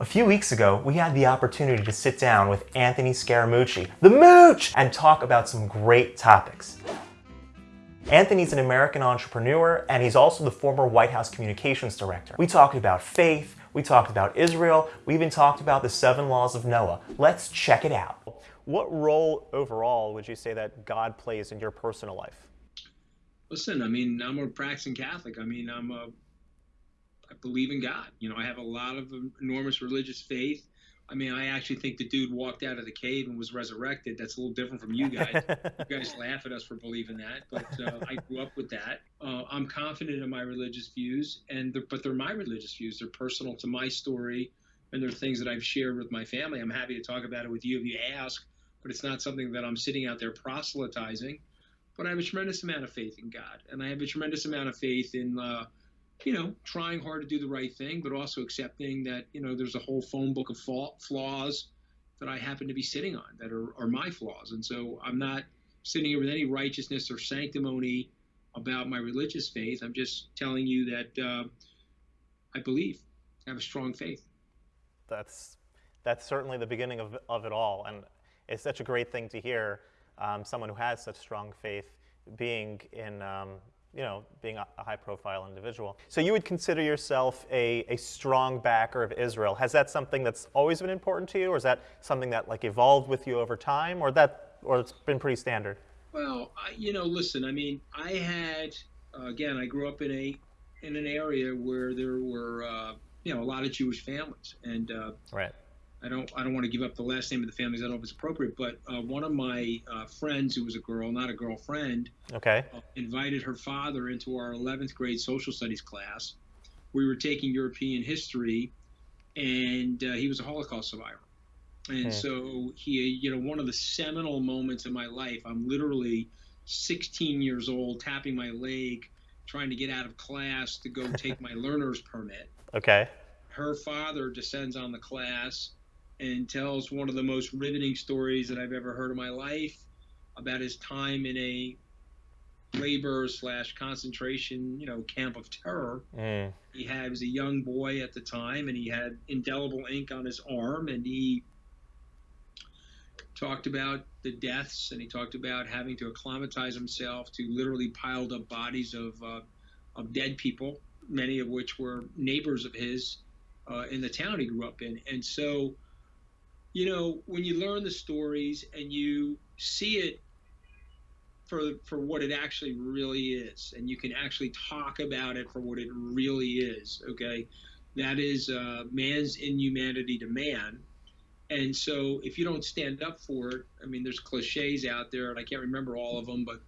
A few weeks ago, we had the opportunity to sit down with Anthony Scaramucci, the Mooch, and talk about some great topics. Anthony's an American entrepreneur, and he's also the former White House Communications Director. We talked about faith, we talked about Israel, we even talked about the seven laws of Noah. Let's check it out. What role overall would you say that God plays in your personal life? Listen, I mean, I'm a practicing Catholic. I mean, I'm a I believe in God. You know, I have a lot of enormous religious faith. I mean, I actually think the dude walked out of the cave and was resurrected. That's a little different from you guys. you guys laugh at us for believing that, but uh, I grew up with that. Uh, I'm confident in my religious views, and they're, but they're my religious views. They're personal to my story, and they're things that I've shared with my family. I'm happy to talk about it with you if you ask, but it's not something that I'm sitting out there proselytizing. But I have a tremendous amount of faith in God, and I have a tremendous amount of faith in. Uh, you know, trying hard to do the right thing, but also accepting that, you know, there's a whole phone book of flaws that I happen to be sitting on that are, are my flaws. And so I'm not sitting here with any righteousness or sanctimony about my religious faith. I'm just telling you that uh, I believe, I have a strong faith. That's, that's certainly the beginning of, of it all. And it's such a great thing to hear um, someone who has such strong faith being in um, you know, being a, a high-profile individual. So you would consider yourself a, a strong backer of Israel. Has that something that's always been important to you, or is that something that like evolved with you over time, or that, or it's been pretty standard? Well, I, you know, listen. I mean, I had uh, again, I grew up in a in an area where there were uh, you know a lot of Jewish families, and uh, right. I don't I don't want to give up the last name of the families. I don't know if it's appropriate, but uh, one of my uh, friends who was a girl, not a girlfriend, okay, uh, invited her father into our 11th grade social studies class. We were taking European history, and uh, he was a Holocaust survivor. And hmm. so he, you know, one of the seminal moments in my life. I'm literally 16 years old, tapping my leg, trying to get out of class to go take my learner's permit. Okay. Her father descends on the class and tells one of the most riveting stories that I've ever heard in my life about his time in a labor slash concentration, you know, camp of terror. Mm. He had he was a young boy at the time, and he had indelible ink on his arm, and he talked about the deaths, and he talked about having to acclimatize himself to literally piled up bodies of uh, of dead people, many of which were neighbors of his uh, in the town he grew up in, and so you know, when you learn the stories and you see it for for what it actually really is, and you can actually talk about it for what it really is. Okay, that is uh, man's inhumanity to man. And so, if you don't stand up for it, I mean, there's cliches out there, and I can't remember all of them, but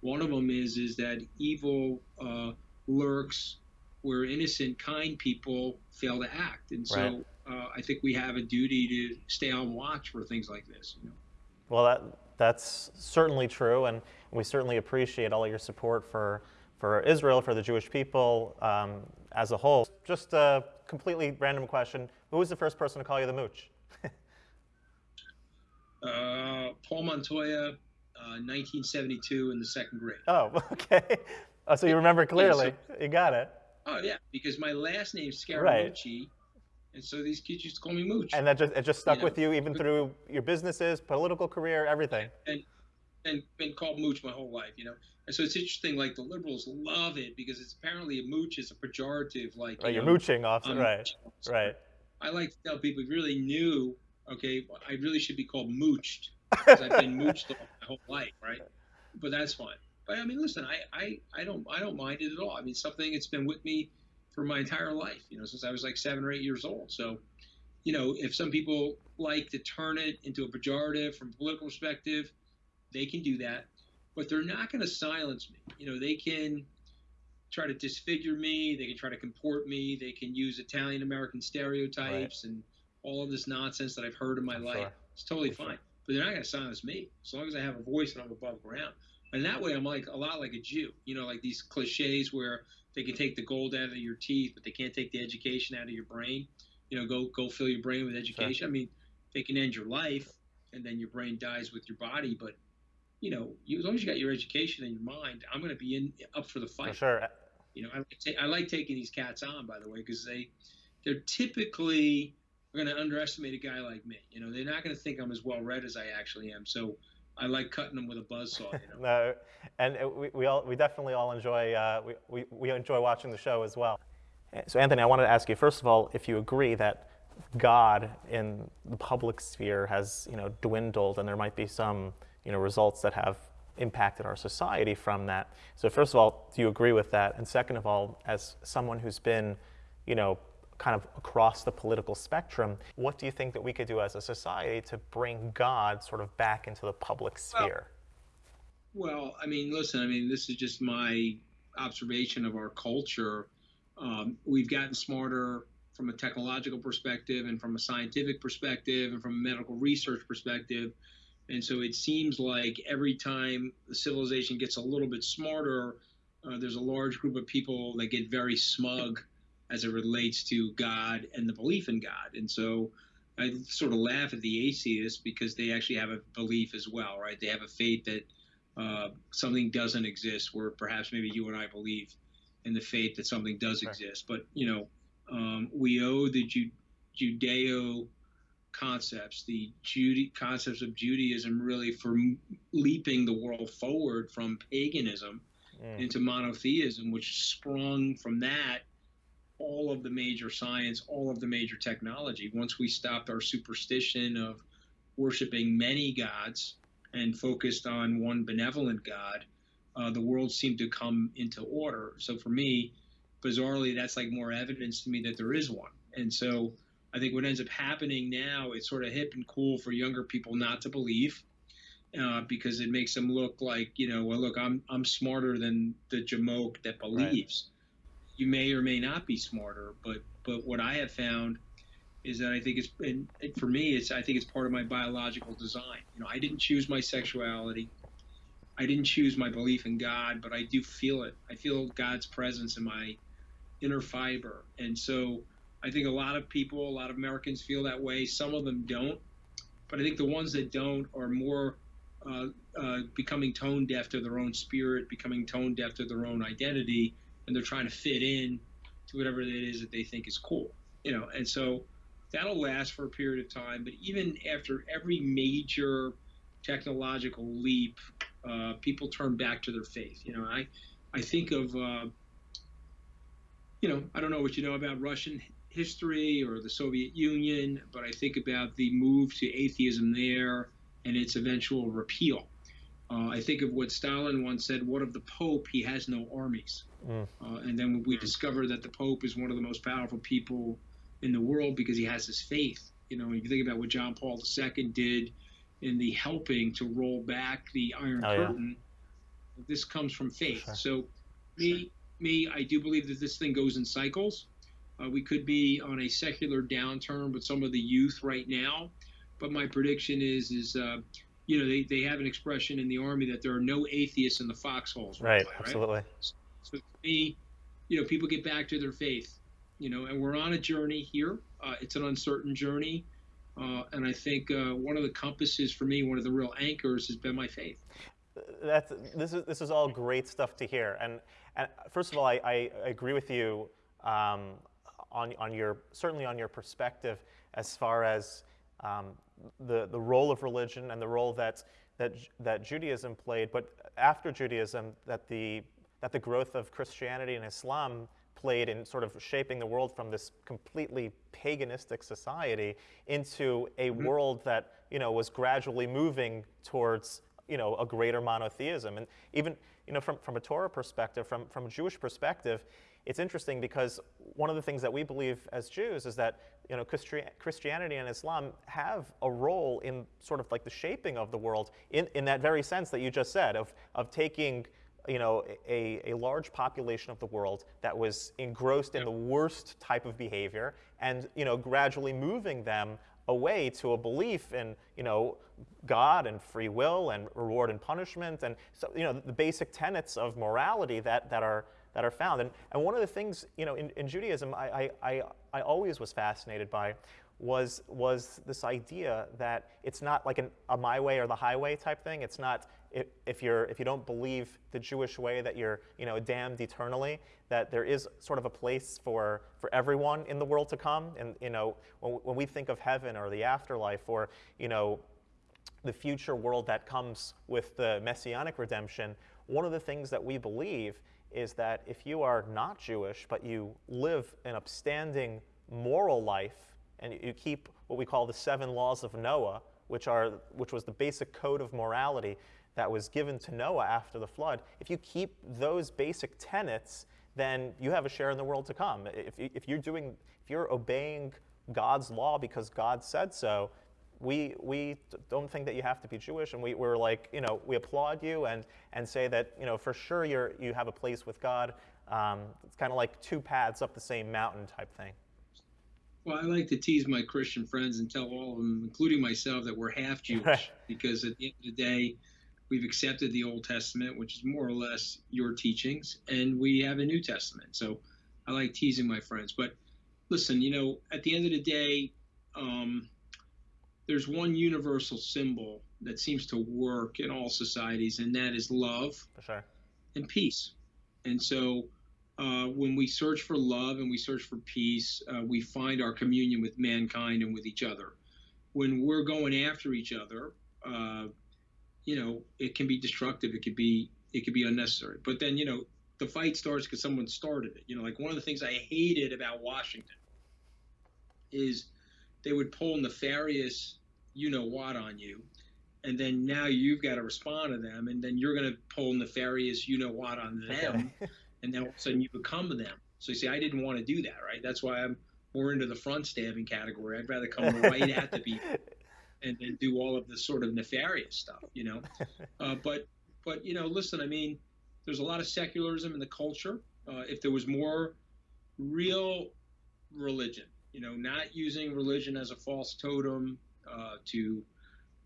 one of them is is that evil uh, lurks where innocent, kind people fail to act, and so. Right uh, I think we have a duty to stay on watch for things like this. You know? Well, that that's certainly true, and we certainly appreciate all your support for for Israel, for the Jewish people um, as a whole. Just a completely random question: Who was the first person to call you the mooch? uh, Paul Montoya, uh, 1972, in the second grade. Oh, okay. Oh, so you remember clearly. Yeah, so, you got it. Oh yeah, because my last name Scaramucci. Right and so these kids used to call me Mooch. And that just it just stuck you know? with you even through your businesses, political career, everything. And and been called Mooch my whole life, you know. And so it's interesting, like the liberals love it because it's apparently a mooch is a pejorative, like right, you are mooching off, um, right? So right. I like to tell people, if you really knew, okay, I really should be called mooched because I've been mooched all my whole life, right? But that's fine. But I mean, listen, I, I, I don't I don't mind it at all. I mean, something it's been with me for my entire life, you know, since I was like seven or eight years old. So, you know, if some people like to turn it into a pejorative from a political perspective, they can do that. But they're not going to silence me. You know, they can try to disfigure me, they can try to comport me, they can use Italian American stereotypes right. and all of this nonsense that I've heard in my life. Sure. It's totally fine. Sure. But they're not going to silence me as long as I have a voice and I'm above ground. And that way, I'm like a lot like a Jew. You know, like these cliches where they can take the gold out of your teeth, but they can't take the education out of your brain. You know, go go fill your brain with education. Sure. I mean, they can end your life, and then your brain dies with your body. But you know, you, as long as you got your education and your mind, I'm going to be in up for the fight. For sure. You know, I like, I like taking these cats on, by the way, because they they're typically going to underestimate a guy like me. You know, they're not going to think I'm as well read as I actually am. So I like cutting them with a buzzsaw. You know? no, and we, we all we definitely all enjoy uh, we, we, we enjoy watching the show as well. So Anthony, I wanted to ask you first of all if you agree that God in the public sphere has you know dwindled, and there might be some you know results that have impacted our society from that. So first of all, do you agree with that? And second of all, as someone who's been you know kind of across the political spectrum, what do you think that we could do as a society to bring God sort of back into the public sphere? Well, well I mean, listen, I mean, this is just my observation of our culture. Um, we've gotten smarter from a technological perspective and from a scientific perspective and from a medical research perspective. And so it seems like every time the civilization gets a little bit smarter, uh, there's a large group of people that get very smug as it relates to God and the belief in God. And so I sort of laugh at the atheists because they actually have a belief as well, right? They have a faith that uh, something doesn't exist, where perhaps maybe you and I believe in the faith that something does right. exist. But, you know, um, we owe the Ju- Judeo concepts, the Jude- concepts of Judaism, really for m- leaping the world forward from paganism mm. into monotheism, which sprung from that all of the major science, all of the major technology. Once we stopped our superstition of worshiping many gods and focused on one benevolent God, uh, the world seemed to come into order. So for me, bizarrely, that's like more evidence to me that there is one. And so I think what ends up happening now, it's sort of hip and cool for younger people not to believe. Uh, because it makes them look like you know well look I'm I'm smarter than the jamoke that believes, you may or may not be smarter. But but what I have found is that I think it's and for me it's I think it's part of my biological design. You know, I didn't choose my sexuality. I didn't choose my belief in God, but I do feel it. I feel God's presence in my inner fiber. And so I think a lot of people, a lot of Americans feel that way. Some of them don't. But I think the ones that don't are more uh, uh, becoming tone deaf to their own spirit, becoming tone deaf to their own identity, and they're trying to fit in to whatever it is that they think is cool, you know. And so that'll last for a period of time. But even after every major technological leap, uh, people turn back to their faith. You know, I I think of uh, you know I don't know what you know about Russian history or the Soviet Union, but I think about the move to atheism there and its eventual repeal. Uh, I think of what Stalin once said, what of the Pope? He has no armies. Mm. Uh, and then we mm. discover that the Pope is one of the most powerful people in the world because he has his faith. You know, if you think about what John Paul II did in the helping to roll back the Iron oh, Curtain, yeah. this comes from faith. Sure. So, me, me, I do believe that this thing goes in cycles. Uh, we could be on a secular downturn with some of the youth right now, but my prediction is is uh, you know, they, they have an expression in the army that there are no atheists in the foxholes. Right, right? absolutely. So, to me, you know, people get back to their faith, you know, and we're on a journey here. Uh, it's an uncertain journey. Uh, and I think uh, one of the compasses for me, one of the real anchors, has been my faith. That's, this, is, this is all great stuff to hear. And, and first of all, I, I agree with you um, on, on your, certainly on your perspective as far as um, the, the role of religion and the role that, that, that Judaism played, but after Judaism, that the, that the growth of Christianity and Islam played in sort of shaping the world from this completely paganistic society into a mm-hmm. world that you know was gradually moving towards you know a greater monotheism and even you know from, from a Torah perspective from, from a Jewish perspective it's interesting because one of the things that we believe as Jews is that you know, Christianity and Islam have a role in sort of like the shaping of the world in, in that very sense that you just said of, of taking you know, a, a large population of the world that was engrossed in the worst type of behavior and you know, gradually moving them away to a belief in you know, God and free will and reward and punishment and so, you know, the basic tenets of morality that, that are that are found. And, and one of the things, you know, in, in Judaism, I, I, I always was fascinated by was, was this idea that it's not like an, a my way or the highway type thing. It's not, if, if you're if you don't believe the Jewish way that you're you know damned eternally, that there is sort of a place for for everyone in the world to come. And you know when, when we think of heaven or the afterlife or you know the future world that comes with the messianic redemption, one of the things that we believe is that if you are not Jewish but you live an upstanding moral life and you keep what we call the seven laws of Noah, which, are, which was the basic code of morality that was given to Noah after the flood, if you keep those basic tenets, then you have a share in the world to come. If, if you're doing, if you're obeying God's law because God said so, we, we don't think that you have to be Jewish, and we, we're like, you know, we applaud you and, and say that, you know, for sure you're, you have a place with God. Um, it's kind of like two paths up the same mountain type thing. Well, I like to tease my Christian friends and tell all of them, including myself, that we're half Jewish because at the end of the day, we've accepted the Old Testament, which is more or less your teachings, and we have a New Testament. So I like teasing my friends. But listen, you know, at the end of the day, um, there's one universal symbol that seems to work in all societies, and that is love sure. and peace. And so uh, when we search for love and we search for peace, uh, we find our communion with mankind and with each other. When we're going after each other, uh, you know, it can be destructive. It could be it could be unnecessary. But then, you know, the fight starts because someone started it. You know, like one of the things I hated about Washington is they would pull nefarious, you know what, on you, and then now you've got to respond to them, and then you're going to pull nefarious, you know what, on them. Okay. and then all of a sudden you become them. So you see, I didn't want to do that, right? That's why I'm more into the front stabbing category. I'd rather come right at the people and then do all of the sort of nefarious stuff, you know. Uh, but but you know, listen, I mean, there's a lot of secularism in the culture. Uh, if there was more real religion, you know, not using religion as a false totem uh, to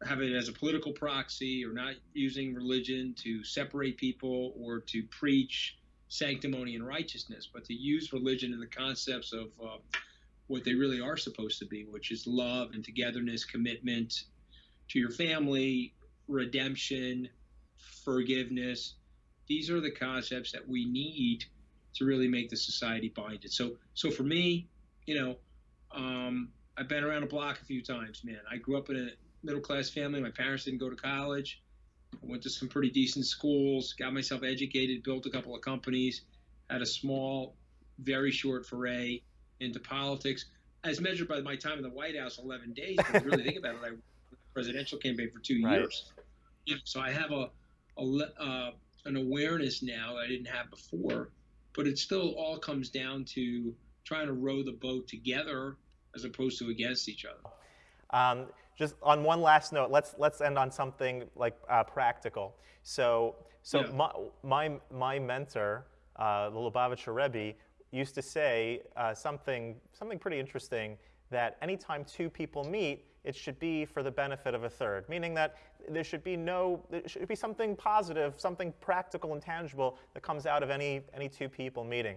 have it as a political proxy, or not using religion to separate people or to preach sanctimony and righteousness, but to use religion in the concepts of uh, what they really are supposed to be, which is love and togetherness, commitment to your family, redemption, forgiveness. These are the concepts that we need to really make the society binded. So, so for me, you know, um, I've been around a block a few times, man. I grew up in a middle class family. My parents didn't go to college. I went to some pretty decent schools, got myself educated, built a couple of companies, had a small, very short foray into politics, as measured by my time in the White House, 11 days. If you really think about it, I presidential campaign for two right. years. so I have a, a uh, an awareness now that I didn't have before, but it still all comes down to trying to row the boat together as opposed to against each other. Um, just on one last note, let's let's end on something like uh, practical. So so yeah. my, my my mentor, uh, the Lubavitcher Rebbe, used to say uh, something something pretty interesting that anytime two people meet, it should be for the benefit of a third, meaning that there should be no, there should be something positive, something practical and tangible that comes out of any, any two people meeting.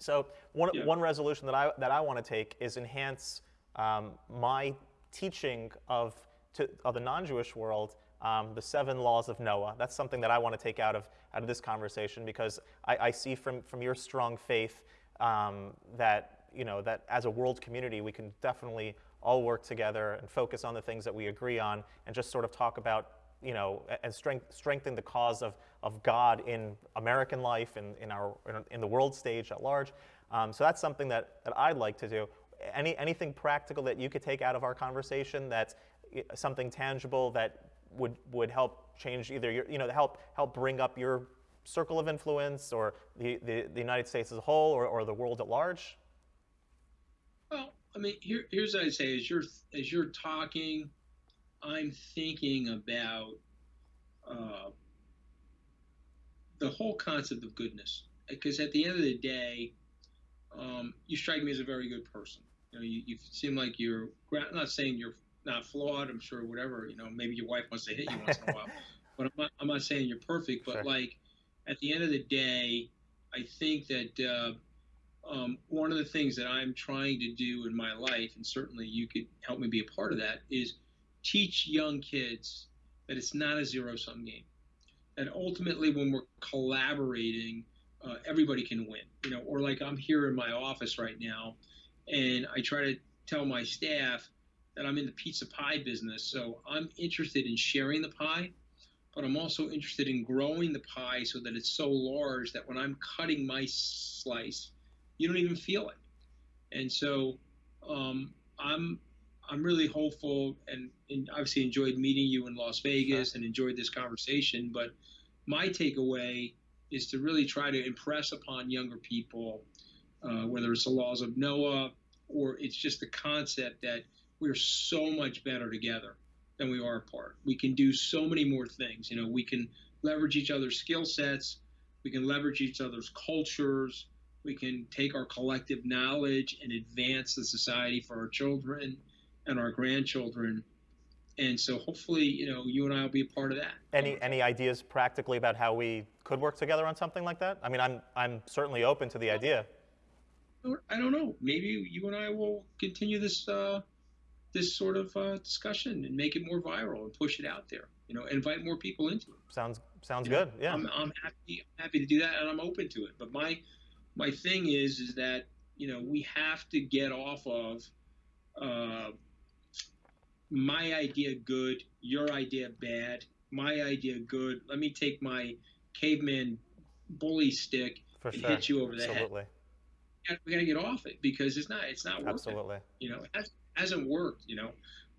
So one, yeah. one resolution that I, that I want to take is enhance um, my teaching of, to, of the non-Jewish world um, the seven laws of Noah. That's something that I want to take out of, out of this conversation because I, I see from, from your strong faith um, that, you know, that as a world community, we can definitely all work together and focus on the things that we agree on and just sort of talk about you know, and strength, strengthen the cause of, of God in American life and in, our, in the world stage at large. Um, so that's something that, that I'd like to do any, anything practical that you could take out of our conversation that's something tangible that would, would help change either your, you know, help, help bring up your circle of influence or the, the, the United States as a whole or, or the world at large? Well, I mean, here, here's what I'd say as you're, as you're talking, I'm thinking about uh, the whole concept of goodness. Because at the end of the day, um, you strike me as a very good person. You know, you, you seem like you're I'm not saying you're not flawed. I'm sure whatever. You know, maybe your wife wants to hit you once in a while, but I'm not, I'm not saying you're perfect. But sure. like at the end of the day, I think that uh, um, one of the things that I'm trying to do in my life, and certainly you could help me be a part of that, is teach young kids that it's not a zero sum game. That ultimately when we're collaborating, uh, everybody can win. You know, or like I'm here in my office right now, and I try to tell my staff that I'm in the pizza pie business, so I'm interested in sharing the pie, but I'm also interested in growing the pie so that it's so large that when I'm cutting my slice, you don't even feel it. And so um, I'm I'm really hopeful and, and, obviously enjoyed meeting you in Las Vegas and enjoyed this conversation. But my takeaway is to really try to impress upon younger people, uh, whether it's the laws of Noah or it's just the concept that we're so much better together than we are apart. We can do so many more things. You know, we can leverage each other's skill sets, we can leverage each other's cultures, we can take our collective knowledge and advance the society for our children and our grandchildren. And so hopefully, you know, you and I will be a part of that. Any any ideas practically about how we could work together on something like that? I mean, I'm I'm certainly open to the idea. I don't know. Maybe you and I will continue this uh, this sort of uh, discussion and make it more viral and push it out there. You know, invite more people into it. Sounds sounds you good. Know, yeah, I'm, I'm happy happy to do that, and I'm open to it. But my my thing is is that you know we have to get off of uh, my idea good, your idea bad, my idea good. Let me take my caveman bully stick For and sure. hit you over the Absolutely. head. We got to get off it because it's not it's not working. Absolutely. You know, it has, hasn't worked. You know,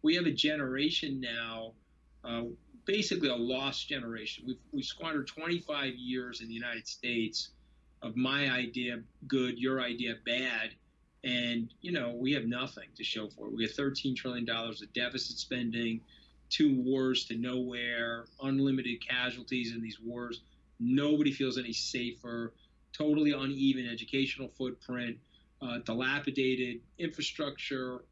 we have a generation now, uh, basically a lost generation. We've we squandered 25 years in the United States of my idea good, your idea bad, and you know we have nothing to show for it. We have 13 trillion dollars of deficit spending, two wars to nowhere, unlimited casualties in these wars. Nobody feels any safer. Totally uneven educational footprint, uh, dilapidated infrastructure.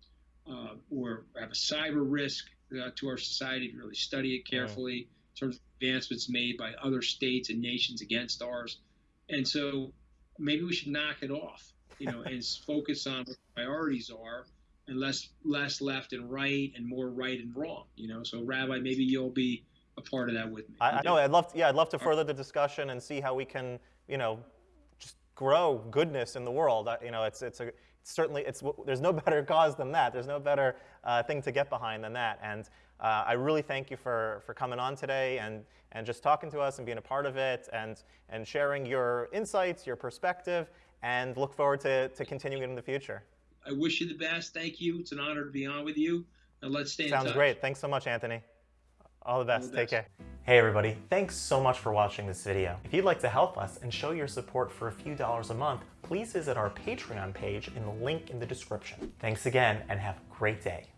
Uh, or have a cyber risk uh, to our society to really study it carefully in terms of advancements made by other states and nations against ours. And so maybe we should knock it off you know, and focus on what priorities are, and less less left and right, and more right and wrong. You know, so Rabbi, maybe you'll be a part of that with me. I, I know. I'd love. To, yeah, I'd love to further the discussion and see how we can, you know, just grow goodness in the world. You know, it's it's a it's certainly it's there's no better cause than that. There's no better uh, thing to get behind than that. And uh, I really thank you for for coming on today and and just talking to us and being a part of it and and sharing your insights, your perspective, and look forward to, to continuing it in the future. I wish you the best. Thank you. It's an honor to be on with you. And let's stay Sounds great. Thanks so much, Anthony. All the best. All the Take best. care. Hey everybody, thanks so much for watching this video. If you'd like to help us and show your support for a few dollars a month, please visit our Patreon page in the link in the description. Thanks again and have a great day.